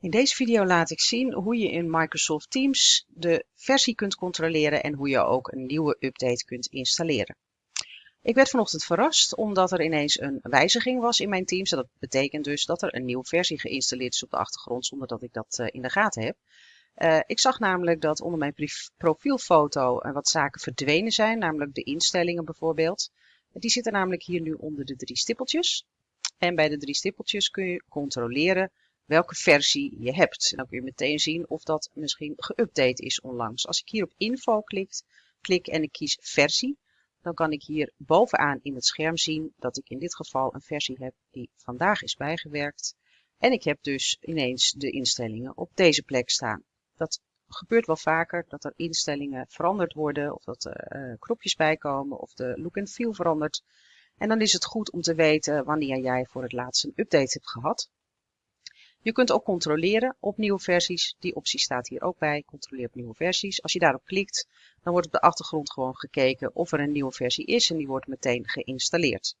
In deze video laat ik zien hoe je in Microsoft Teams de versie kunt controleren en hoe je ook een nieuwe update kunt installeren. Ik werd vanochtend verrast omdat er ineens een wijziging was in mijn Teams. dat betekent dus dat er een nieuwe versie geïnstalleerd is op de achtergrond zonder dat ik dat eh, in de gaten heb. Uh, ik zag namelijk dat onder mijn profielfoto uh, wat zaken verdwenen zijn, namelijk de instellingen bijvoorbeeld. Die zitten namelijk hier nu onder de drie stippeltjes. En bij de drie stippeltjes kun je controleren welke versie je hebt. En dan kun je meteen zien of dat misschien geüpdate is onlangs. Als ik hier op info klik, klik en ik kies versie, dan kan ik hier bovenaan in het scherm zien dat ik in dit geval een versie heb die vandaag is bijgewerkt. En ik heb dus ineens de instellingen op deze plek staan. Dat gebeurt wel vaker dat er instellingen veranderd worden of dat er uh, knopjes bijkomen of de look and feel verandert. En dan is het goed om te weten wanneer jij voor het laatst een update hebt gehad. Je kunt ook controleren op nieuwe versies. Die optie staat hier ook bij. Controleer op nieuwe versies. Als je daarop klikt, dan wordt op de achtergrond gewoon gekeken of er een nieuwe versie is en die wordt meteen geïnstalleerd.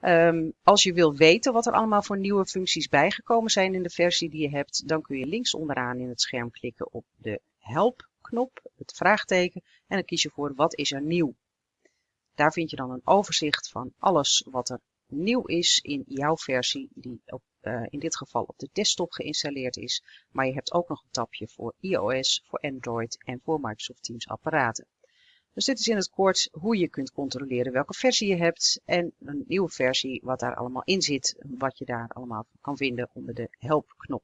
Um, als je wil weten wat er allemaal voor nieuwe functies bijgekomen zijn in de versie die je hebt, dan kun je links onderaan in het scherm klikken op de help knop, het vraagteken, en dan kies je voor wat is er nieuw. Daar vind je dan een overzicht van alles wat er nieuw is in jouw versie die op uh, in dit geval op de desktop geïnstalleerd is. Maar je hebt ook nog een tabje voor iOS, voor Android en voor Microsoft Teams apparaten. Dus dit is in het kort hoe je kunt controleren welke versie je hebt en een nieuwe versie wat daar allemaal in zit, wat je daar allemaal kan vinden onder de help knop.